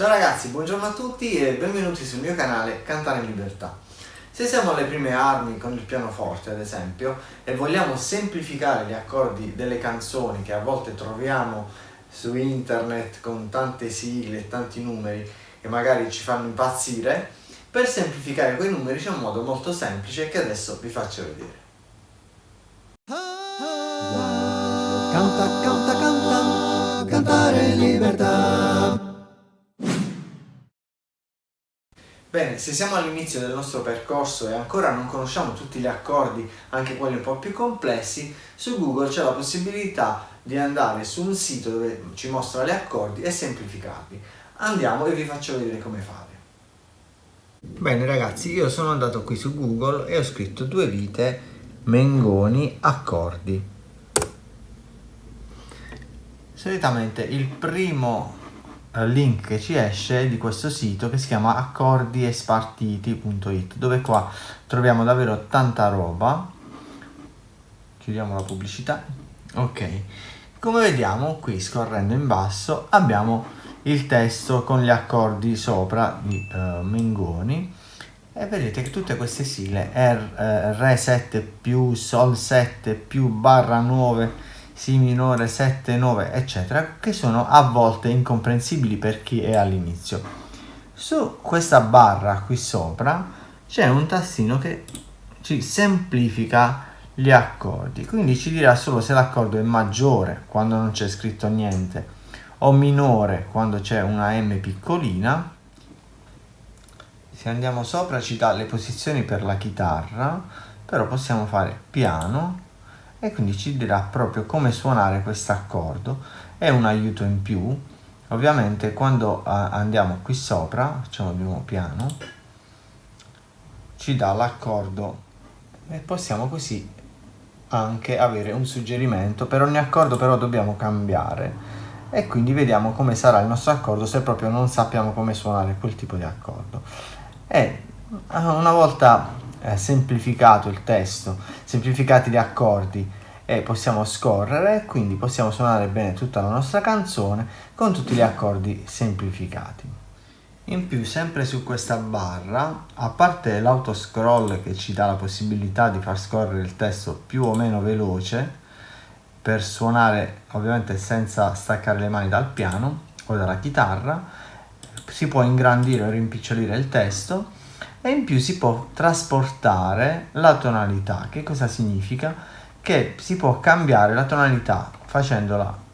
Ciao ragazzi, buongiorno a tutti e benvenuti sul mio canale Cantare in Libertà. Se siamo alle prime armi con il pianoforte ad esempio e vogliamo semplificare gli accordi delle canzoni che a volte troviamo su internet con tante sigle e tanti numeri e magari ci fanno impazzire, per semplificare quei numeri c'è un modo molto semplice che adesso vi faccio vedere. Bene, se siamo all'inizio del nostro percorso e ancora non conosciamo tutti gli accordi, anche quelli un po' più complessi, su Google c'è la possibilità di andare su un sito dove ci mostra gli accordi e semplificarli. Andiamo e vi faccio vedere come fare. Bene ragazzi, io sono andato qui su Google e ho scritto due vite Mengoni accordi. Solitamente il primo link che ci esce di questo sito che si chiama accordiespartiti.it dove qua troviamo davvero tanta roba. Chiudiamo la pubblicità. Ok. Come vediamo qui scorrendo in basso abbiamo il testo con gli accordi sopra di uh, Mengoni. E vedete che tutte queste sigle R, eh, Re 7 più Sol 7 più barra 9 Si minore 7, 9 eccetera che sono a volte incomprensibili per chi è all'inizio. Su questa barra qui sopra c'è un tastino che ci semplifica gli accordi quindi ci dirà solo se l'accordo è maggiore quando non c'è scritto niente o minore quando c'è una M piccolina. Se andiamo sopra ci dà le posizioni per la chitarra però possiamo fare piano e quindi ci dirà proprio come suonare questo accordo è un aiuto in più. Ovviamente quando andiamo qui sopra facciamo di nuovo piano ci dà l'accordo. E possiamo così anche avere un suggerimento. Per ogni accordo però dobbiamo cambiare. E quindi vediamo come sarà il nostro accordo se proprio non sappiamo come suonare quel tipo di accordo. E una volta eh, semplificato il testo semplificati gli accordi e possiamo scorrere quindi possiamo suonare bene tutta la nostra canzone con tutti gli accordi semplificati. In più sempre su questa barra a parte l'autoscroll che ci dà la possibilità di far scorrere il testo più o meno veloce per suonare ovviamente senza staccare le mani dal piano o dalla chitarra si può ingrandire o rimpicciolire il testo e in più si può trasportare la tonalità. Che cosa significa che si può cambiare la tonalità facendola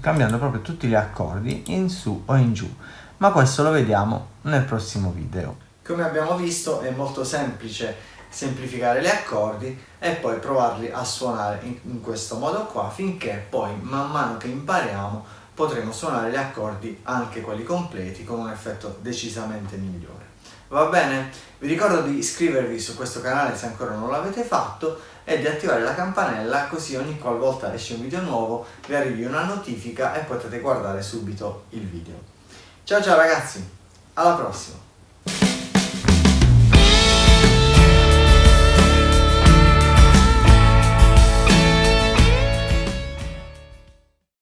cambiando proprio tutti gli accordi in su o in giù. Ma questo lo vediamo nel prossimo video. Come abbiamo visto è molto semplice semplificare gli accordi e poi provarli a suonare in, in questo modo qua finché poi man mano che impariamo potremo suonare gli accordi anche quelli completi con un effetto decisamente migliore va bene? vi ricordo di iscrivervi su questo canale se ancora non l'avete fatto e di attivare la campanella così ogni qualvolta esce un video nuovo vi arrivi una notifica e potete guardare subito il video. Ciao ciao ragazzi. Alla prossima